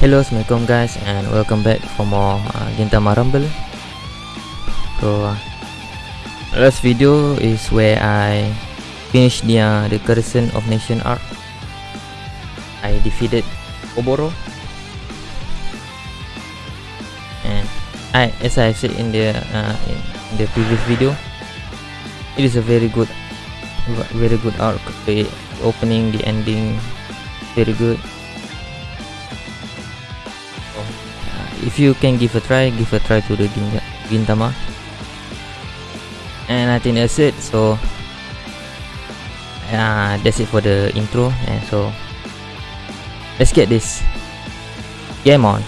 Hello, assalamualaikum guys, and welcome back for more uh, Gintama Rumble. So, uh, last video is where I finished the uh, the Garrison of Nation arc. I defeated Oboro, and I, as I said in the uh, in the previous video, it is a very good, very good arc. The opening, the ending, very good. If you can give a try give a try to the Gintama. And I think that's it so uh, that's it for the intro and so let's get this game on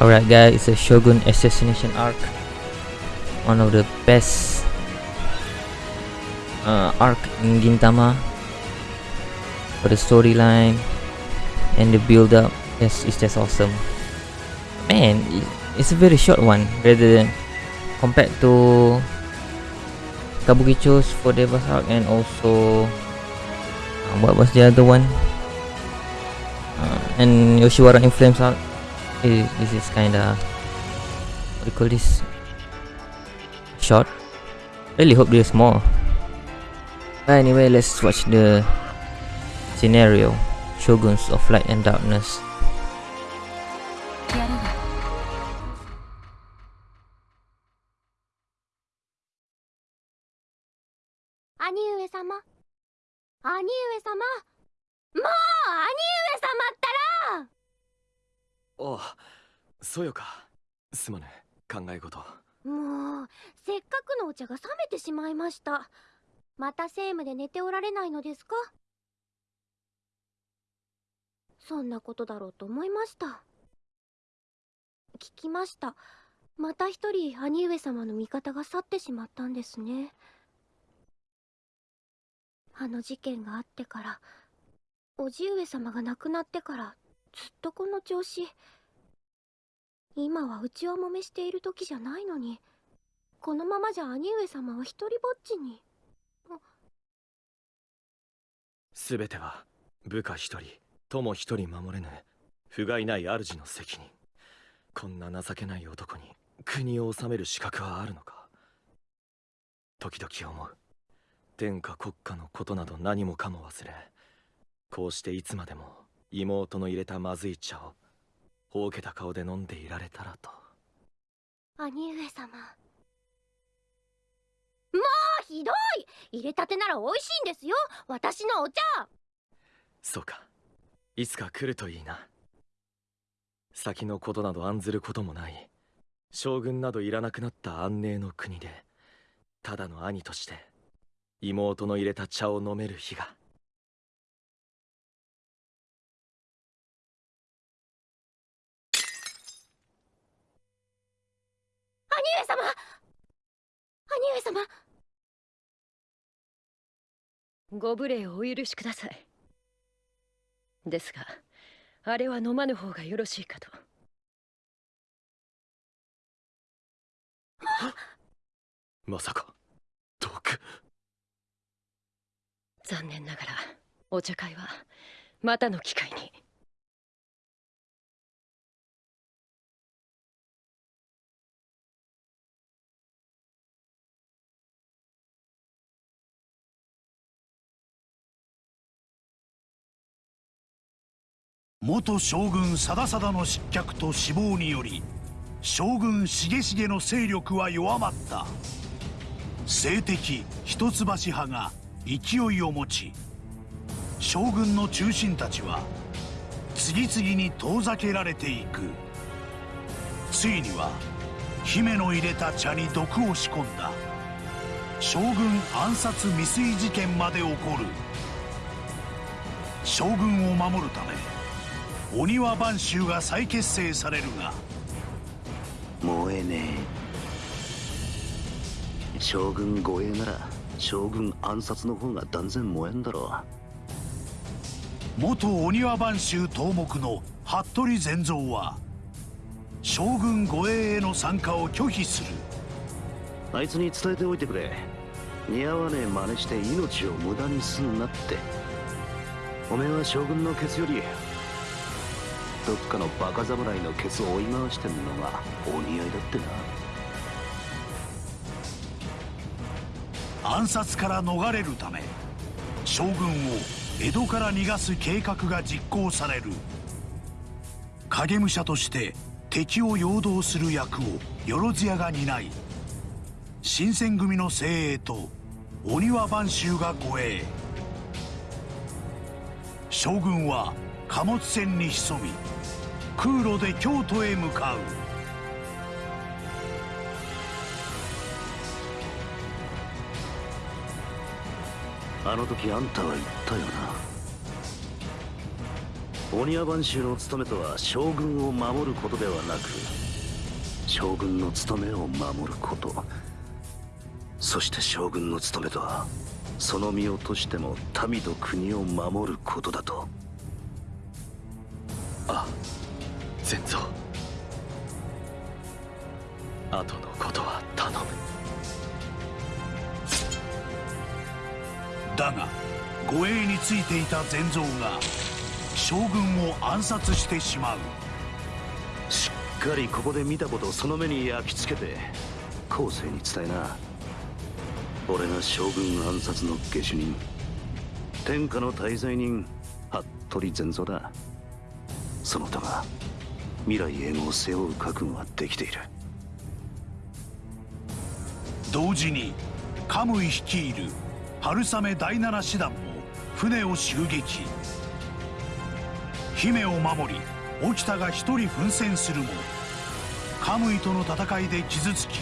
Alright guys, it's a Shogun assassination arc. One of the best uh, arc in Gintama for the storyline and the build up. Yes, it's just awesome. Man, it's a very short one rather than compared to Kabukicho's Four Devas arc and also uh, what was the other one? Uh, and Yoshiwara in Flames arc this is kind of what do you call this short really hope there's more but anyway let's watch the scenario shoguns of light and darkness 兄上様兄上様もう兄上様ったらお あそよか。すまぬ考え事。もうせっかくのお茶が冷めてしまいました。またセームで寝ておられないのですか？そんなことだろうと思いました。聞きました。また一人兄上様の味方が去ってしまったんですね。あの事件があってからおじ上様が亡くなってからずっとこの調子。今はうちはもめしている時じゃないのに。このままじゃ兄上様は一人ぼっちに。全ては部下一人友一人守れぬ不甲斐ない主の責任。こんな情けない男に国を治める資格はあるのか。時々思う。天下国家のことなど何もかも忘れ。こうしていつまでも妹の入れたまずい茶をほうけた顔で飲んでいられたらと。兄上様。もうひどい！入れたてなら美味しいんですよ！私のお茶！そうか。いつか来るといいな。先のことなど案ずることもない。将軍などいらなくなった安寧の国でただの兄として妹の入れた茶を飲める日が兄上様兄上様。ご無礼をお許しください。ですがあれは飲まぬ方がよろしいかと。まさか。毒。残念ながらお茶会はまたの機会に。元将軍貞貞の失脚と死亡により将軍重重の勢力は弱まった。政敵一橋派が勢いを持ち将軍の中心たちは次々に遠ざけられていく。ついには姫の入れた茶に毒を仕込んだ。将軍暗殺未遂事件まで起こる。将軍を守るためお庭番衆が再結成されるが。燃えねえ。将軍護衛なら将軍暗殺の方が断然燃えんだろう。元御庭番衆頭目の服部善三は将軍護衛への参加を拒否する。あいつに伝えておいてくれ。似合わねえ真似して命を無駄にすんなって。おめえは将軍のケツよりどっかのバカ侍のケツを追い回してんのがお似合いだってな。暗殺から逃れるため将軍を江戸から逃がす計画が実行される。影武者として敵を陽動する役を万屋が担い新選組の精鋭と鬼庭番衆が護衛。将軍は貨物船に潜み空路で京都へ向かう。あの時あんたは言ったよな。鬼屋番衆の務めとは将軍を守ることではなく将軍の務めを守ること。そして将軍の務めとはその身をとしても民と国を守ることだと。善蔵後のことは頼む。だが護衛についていた善蔵が将軍を暗殺してしまう。しっかりここで見たことをその目に焼き付けて後世に伝えな。俺が将軍暗殺の下手人天下の大罪人服部善蔵だ。その他が未来永劫を背負う覚悟はできている。同時にカムイ率いる春雨第七師団も船を襲撃。姫を守り沖田が一人奮戦するもカムイとの戦いで傷つき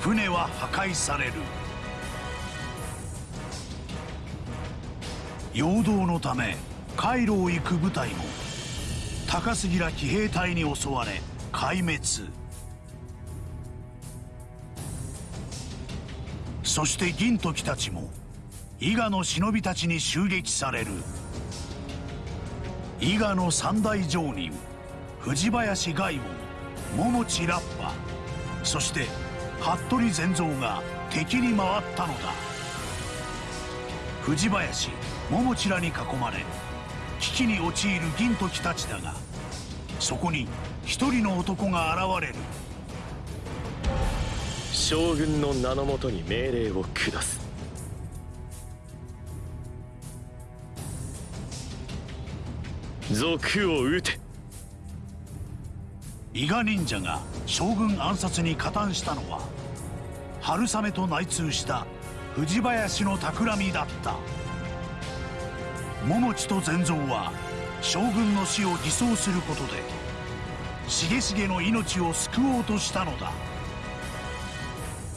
船は破壊される。陽動のため海路を行く部隊も高杉ら騎兵隊に襲われ壊滅。そして銀時たちも伊賀の忍びたちに襲撃される。伊賀の三大上人藤林外門桃地ラッパそして服部善三が敵に回ったのだ。藤林桃地らに囲まれ危機に陥る銀時たちだがそこに一人の男が現れる。将軍の名のもとに命令を下す。賊を撃て。伊賀忍者が将軍暗殺に加担したのは春雨と内通した藤林の企みだった桃地と善蔵は将軍の死を偽装することで重重の命を救おうとしたのだ。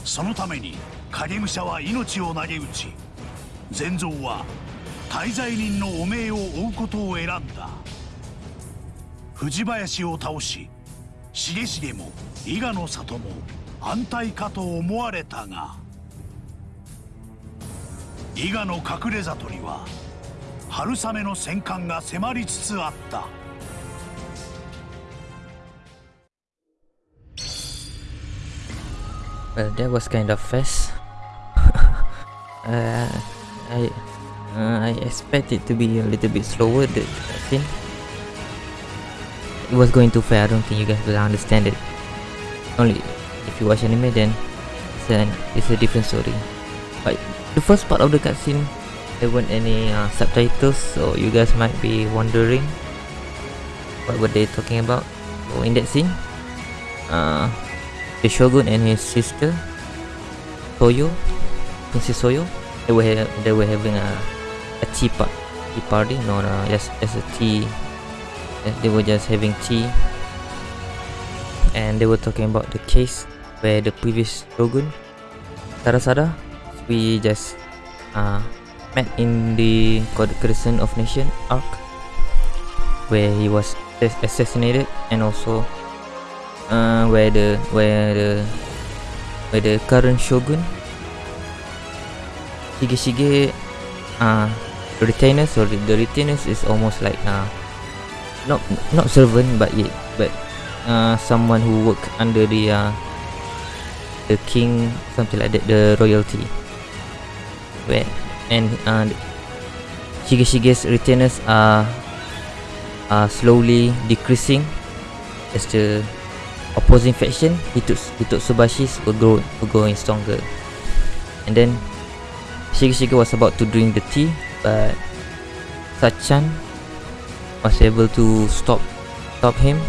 そのために影武者は命を投げ打ち善蔵は大罪人の汚名を負うことを選んだ。藤林を倒し重重も伊賀の里も安泰かと思われたが伊賀の隠れ里には春雨の戦艦が迫りつつあった Well, that was kind of fast. uh, I uh, I expect it to be a little bit slower. The scene. It was going too fast. I don't think you guys will understand it. Only if you watch anime, then it's an it's a different story. But the first part of the cutscene, there weren't any uh, subtitles, so you guys might be wondering what were they talking about. So in that scene, uh, the shogun and his sister Toyo, Princess Soyo, they were they were having a a tea, pa- tea party, uh, just just a tea. They were just having tea, and they were talking about the case where the previous shogun Tarasada, we just uh, met in the Courtesan of Nation arc, where he was assassinated, and also uh, where the where the where the current shogun Shigeshige uh, retainers. The, the retainers is almost like uh, not not servant, but yet but uh, someone who work under the uh, the king, something like that, the royalty. Where and uh, Shigeshige's retainers are are slowly decreasing as the opposing faction Hitot Hitotsubashis were grow were growing stronger. And then Shigeshige was about to drink the tea, but Sachan was able to stop stop him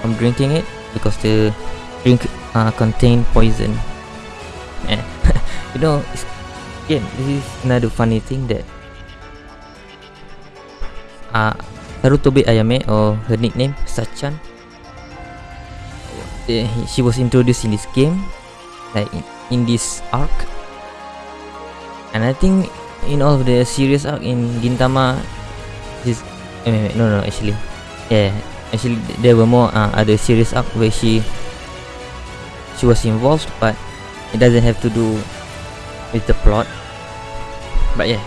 from drinking it because the drink uh, contained poison. And you know, it's, again, this is another funny thing that uh, Ayame or her nickname Sachan. Uh, she was introduced in this game like in, in this arc. And I think in all of the series arc in Gintama this eh, no no actually yeah actually there were more uh, other series arc where she she was involved but it doesn't have to do with the plot. But yeah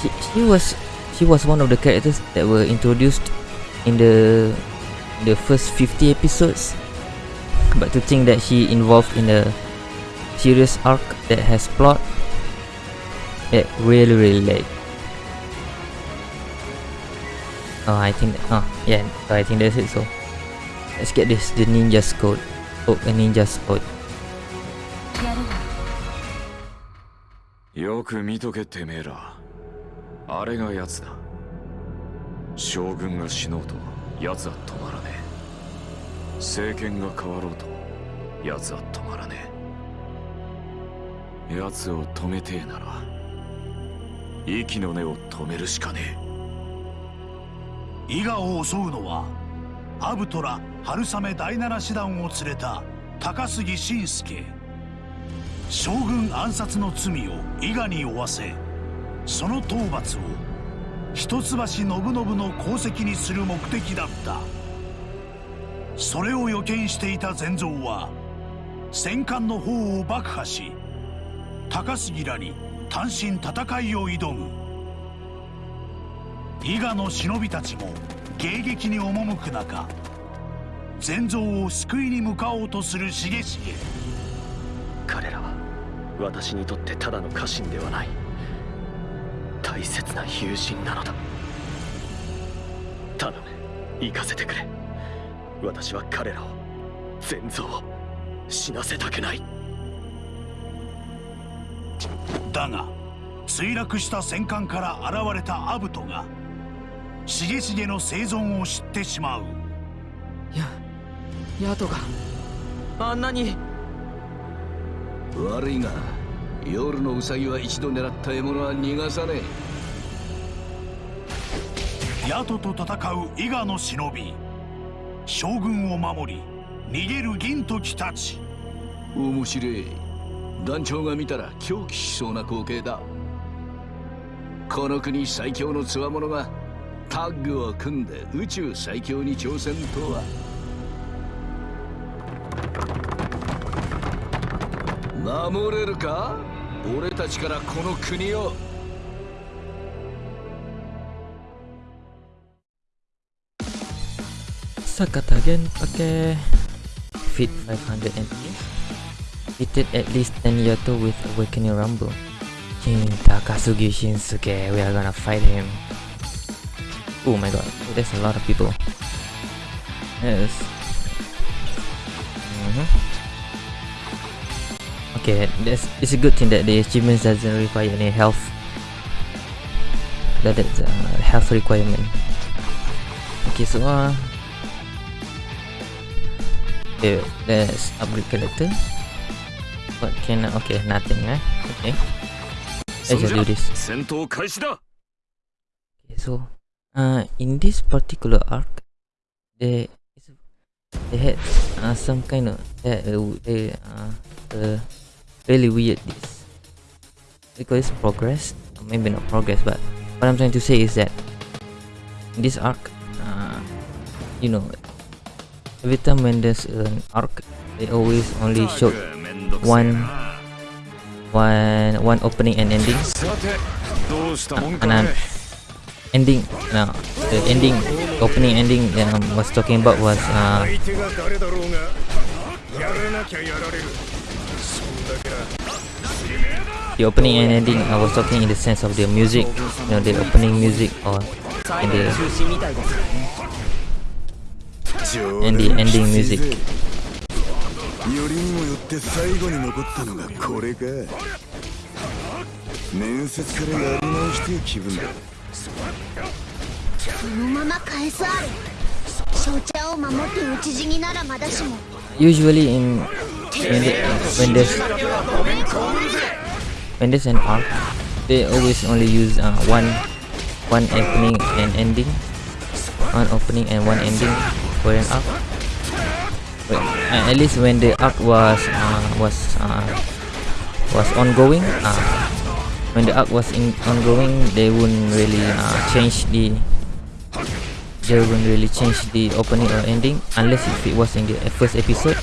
she, she was she was one of the characters that were introduced in the the first 50 episodes. But to think that she involved in a serious arc that has plot it really really late. Oh i think that, oh yeah so i think that's it. So let's get this the ninja's code. Oh a ninja's code よく見とけてめえら。あれが奴だ。将軍が死のうと奴は止まらねえ。政権が変わろうと奴は止まらねえ。奴を止めてえなら息の根を止めるしかねえ。伊賀を襲うのはアブトラ春雨第七師団を連れた高杉晋介。将軍暗殺の罪を伊賀に負わせその討伐を一橋信信の功績にする目的だった。それを予見していた善蔵は戦艦の方を爆破し高杉らに単身戦いを挑む。伊賀の忍びたちも迎撃に赴く中善蔵を救いに向かおうとする重重。私にとってただの家臣ではない。大切な友人なのだ。頼む。行かせてくれ。私は彼らを全蔵を死なせたくない。だが墜落した戦艦から現れたアブトが重重の生存を知ってしまう。やヤトがあんなに悪いが夜のウサギは一度狙った獲物は逃がさねヤトと戦う伊賀の忍び。将軍を守り逃げる銀時たち。え面白い。団長が見たら狂気しそうな光景だ。この国最強の強者がタッグを組んで宇宙最強に挑戦とは守れるか俺たちからこの国を Sakata again pakai Fit 500 MP Fitted at least 10 Yato with Awakening Rumble King Takasugi Shinsuke We are gonna fight him Oh my god There's a lot of people Yes mm -hmm. Okay, that's, it's a good thing that the achievements doesn't require any health. That is a health requirement. Okay, so uh, okay, let's upgrade character. What can okay nothing, eh? Okay, let's do this. Okay, so uh, in this particular arc, they they had uh, some kind of uh, they uh, uh really weird this. Because progress. Maybe not progress but what i'm trying to say is that in this arc uh, you know every time when there's an arc they always only show one one one opening and ending. Uh, and um, ending no the ending opening ending um, I was talking about was uh the opening and ending I was talking in the sense of the music you know the opening music or and the and the ending music よりにもよって最後に残ったのがこれか面接からやり直して気分だそのまま返すあれ翔ちゃんを守って討ち死にならまだしも usually in when, the, when there's when an arc they always only use uh, one one opening and ending. One opening and one ending for an arc. But, uh, at least when the arc was uh, was uh, was ongoing uh, when the arc was in ongoing they wouldn't really uh, change the they wouldn't really change the opening or ending unless if it was in the first episode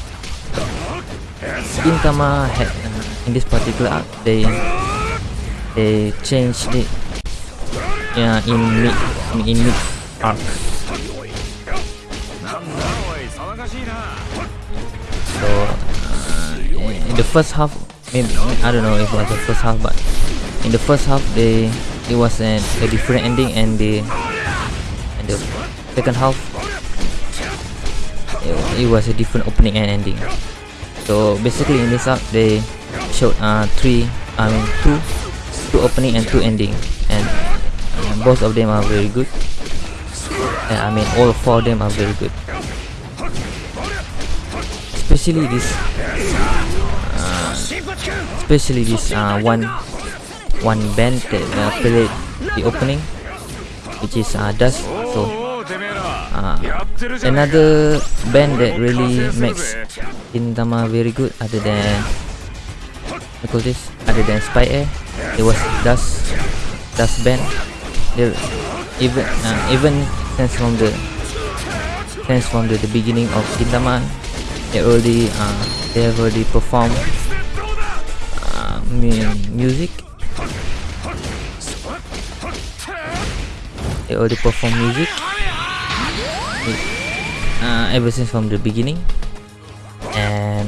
Gintama had uh, in this particular arc they changed it yeah in mid in mid arc. So uh, in the first half maybe I don't know if it was the first half but in the first half they it was an, a different ending and the and the second half it, it was a different opening and ending so basically in this arc they showed uh three I mean two two opening and two ending. And, and both of them are very good. And I mean all four of them are very good. Especially this uh, especially this uh, one one band that uh, played the opening which is uh, Dust uh, another band that really makes Gintama very good other than what call this? Other than SPYAIR it was Dust Dust band. They're even uh, even since from the since from the, the beginning of Gintama they already uh, they have already performed uh, music. They already perform music uh, ever since from the beginning. And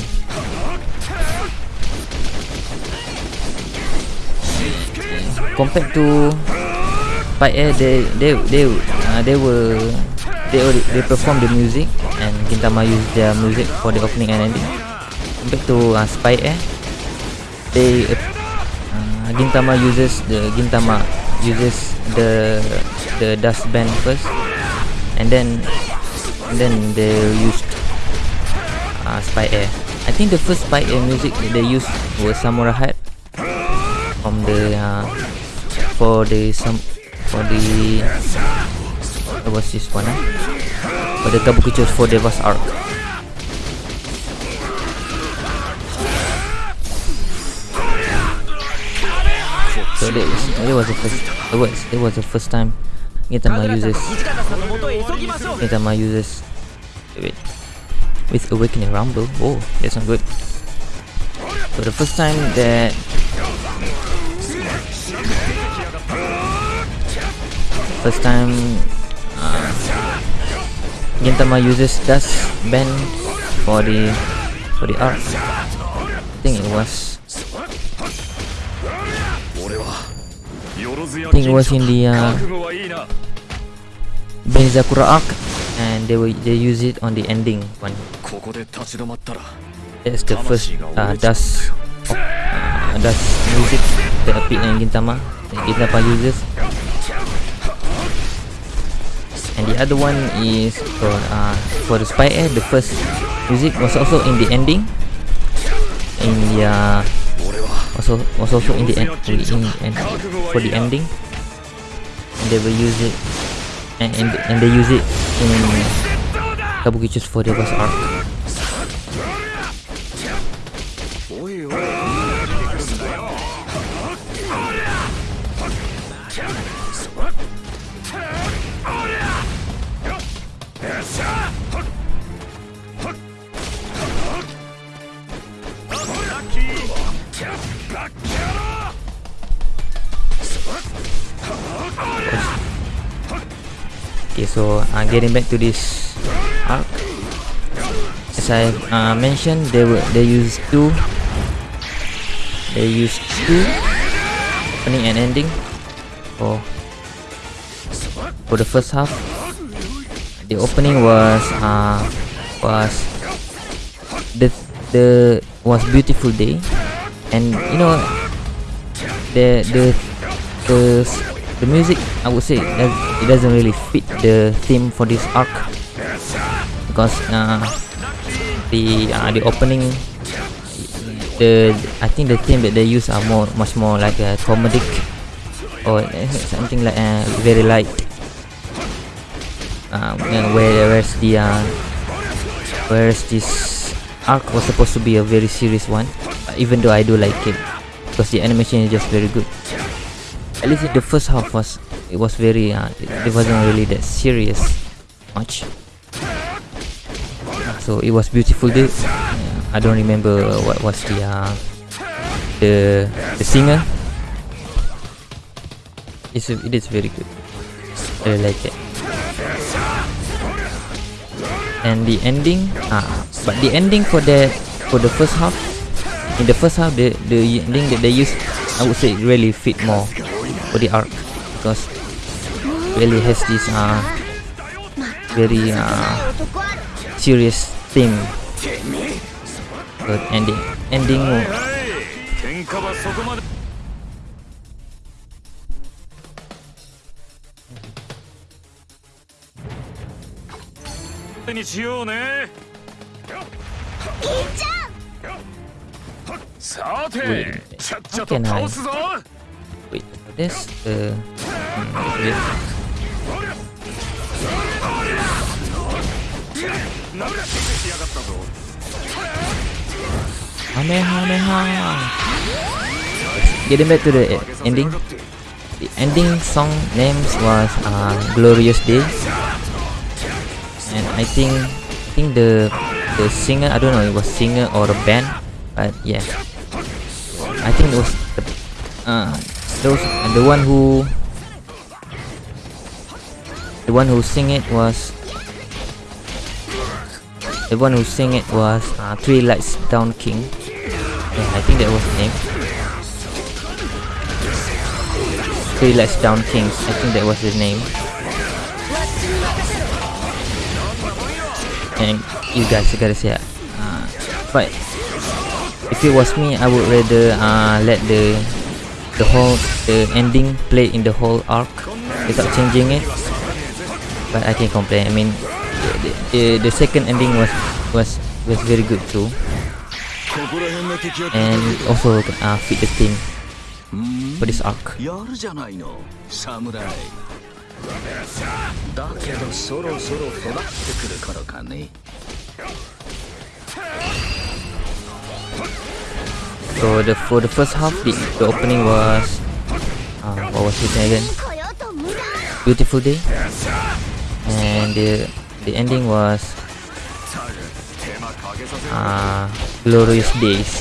compared to Spy Air they they they uh, they were they they perform the music and Gintama used their music for the opening and ending. Compared to uh, Spy Air they uh, Gintama uses the Gintama uses the the dust band first and then then they used uh, SPYAIR I think the first SPYAIR music they used was Samurai Heart from the uh, for the some for the what was this one uh? for the Kabukicho Four Devas arc so that was, that was the first it was it was the first time Gintama uses Gintama uses wait with awakening rumble. Oh that's not good. So the first time that first time uh, Gintama uses dust band for the for the arc. I think it was I think it was in the uh, Benizakura arc and they will they use it on the ending one. That's the first uh, dust of, uh, dust music that appeared in Gintama that Gintama uses. And the other one is for uh, for the SPYAIR. The first music was also in the ending in the uh, also also in the end in, in, for the ending. And they will use it and, and, and they use it in Kabukicho's for the boss arc Okay, so uh, getting back to this arc, as I uh, mentioned, they were they used two. They used two opening and ending for for the first half. The opening was uh was the the was beautiful day, and you know the the the the music I would say it doesn't really fit the theme for this arc. Because uh, the uh, the opening the I think the theme that they use are more much more like a comedic or something like uh, very light. Uh, whereas the uh, whereas this arc was supposed to be a very serious one even though I do like it because the animation is just very good at least the first half was it was very uh, it, it wasn't really that serious much. So it was beautiful day. Uh, I don't remember what was the uh, the the singer. It's it is very good. I like it. And the ending ah but the ending for the for the first half in the first half the the ending that they use I would say really fit more for the arc because really has this uh, very uh, serious theme. Good ending. Ending. Wait, I can I wait for this uh, hmm, Kamehameha! Getting back to the ending. The ending song names was uh, Glorious Day. And I think I think the the singer, I don't know, it was singer or a band, but yeah. I think it was the, uh, those the one who the one who sing it was the one who sing it was uh, Three Lights Down King. Yeah, I think that was the name. Three Lights Down Kings I think that was his name. And you guys gotta say uh, but if it was me I would rather uh, let the the whole the ending play in the whole arc without changing it but I can complain I mean the, the, the second ending was was was very good too and also uh, fit the theme for this arc やるじゃないの侍だけどそろそろ育ってくる頃かね So the for the first half, the, the opening was uh, what was it again? Beautiful day, and the the ending was uh, glorious days.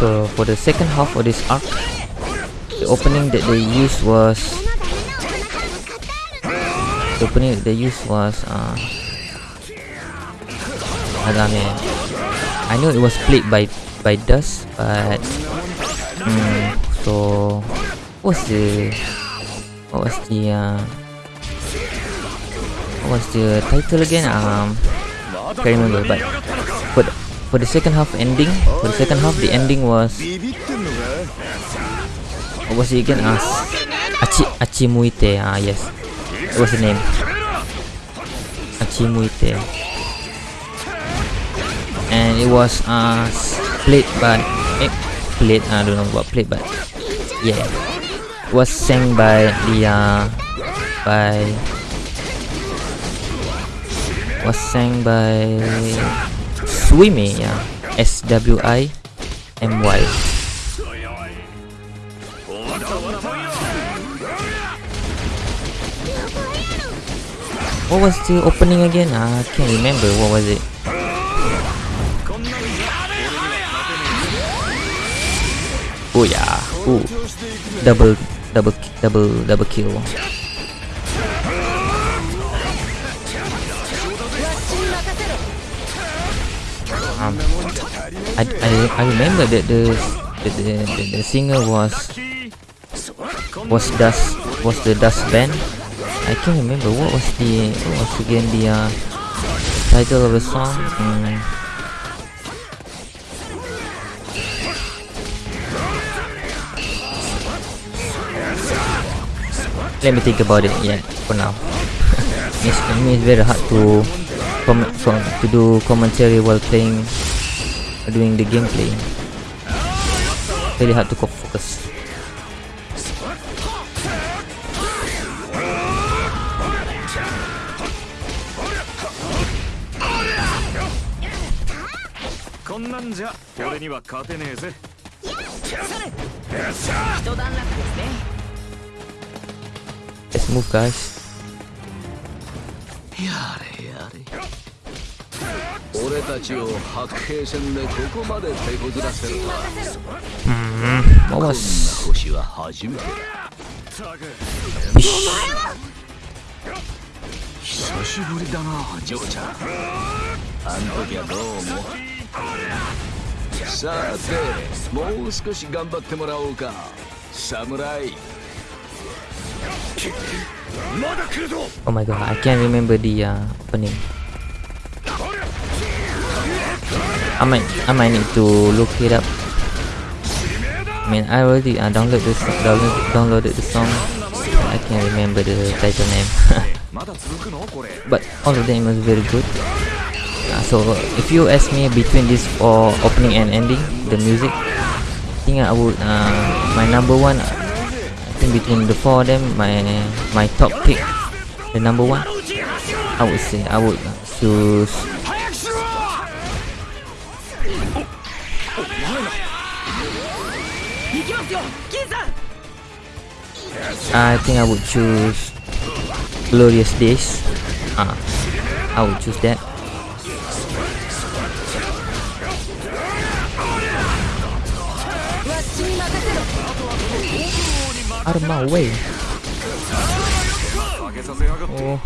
So for the second half of this arc, the opening that they used was opening that they used was uh Agame I know it was played by by Dust but hmm, so what's the what was the uh, what was the title again? Um can't remember but for the, for the second half ending for the second half the ending was what was it again? Uh, Achi Achimuite ah yes was the name? Achimuite and it was uh played by eh, played I don't know what played but yeah. It was sang by the uh by was sang by Swimy yeah. S What was the opening again? I can't remember. What was it? Oh yeah. Ooh. Double, double, double, double kill. Um, I, I, I remember that the the, the, the, the singer was was dust was the dust band. I can't remember what was the what was again the uh, title of the song. Mm. Let me think about it. Yeah, for now. it's, I mean, it's very hard to com- com- to do commentary while playing, doing the gameplay. Very hard to focus. には勝てねえぜ。一段落ですね。Let's move, guys. やれやれ。俺たちを白兵戦でここまで手こずらせるとは。Hmm, what こんな?星は初めてだ.久しぶりだな嬢ちゃん。あん時はどうもさてもう少し頑張ってもらおうか侍 Oh my god, I can't remember the uh, opening. I might, I might need to look it up. I mean, I already uh, downloaded the song, download, downloaded the song. I can't remember the title name. まだ続くのこれ but all of them was very good. Uh, so if you ask me between this or opening and ending, the music, I think I would uh, my number one. I think between the four of them, my my top pick, the number one, I would say I would uh, choose. I think I would choose Glorious Days. Ah, I would choose that. Out of my way. Oh.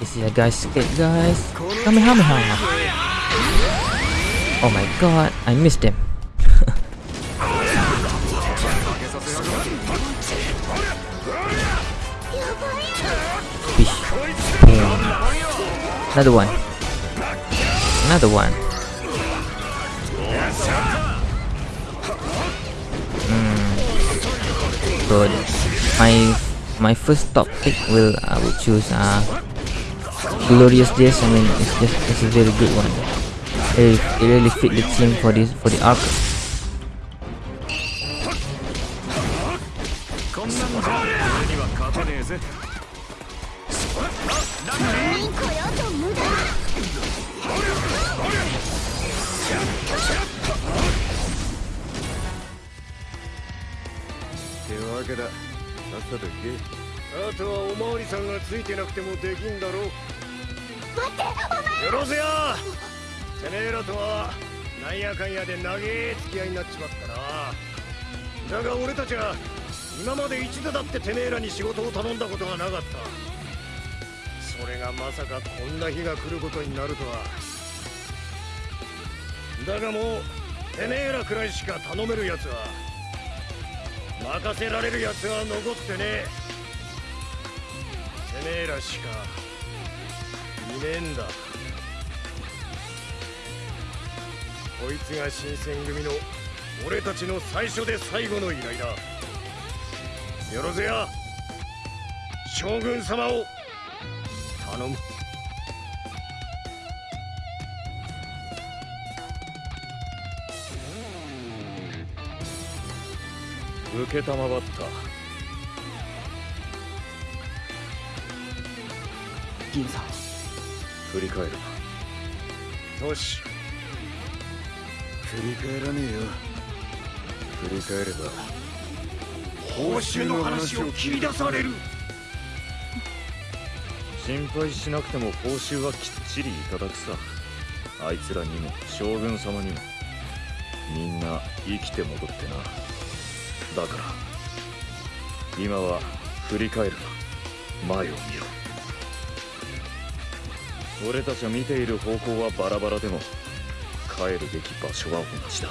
This is a guy's skit, guys. Kamehameha! Oh my god, I missed him. Another one. Another one. Good. My my first top pick will I will choose uh Glorious Days. I mean it's just it's a very good one. It, it really fit the theme for this for the arc. こんなんじゃ俺には勝てねえぜってわけだ。さっさと行け。あとはおまわりさんがついてなくてもできんだろう。待ってお前。よろずやてめえらとはなんやかんやで長え付き合いになっちまったな。だが俺たちは今まで一度だっててめえらに仕事を頼んだことがなかった。それがまさかこんな日が来ることになるとは。だがもうてめえらくらいしか頼めるやつは任せられるやつは残ってねえ。てめえらしかいねえんだ。こいつが新選組の俺たちの最初で最後の依頼だ。よろずや将軍様を頼む。受けたまわった銀さん。振り返るよし振り返らねえよ。振り返れば報酬の話を切り出される。心配しなくても報酬はきっちりいただくさ。あいつらにも将軍様にも。みんな生きて戻ってなだから。今は振り返るな。前を見ろ。俺たちは見ている方向はバラバラでも帰るべき場所は同じだ。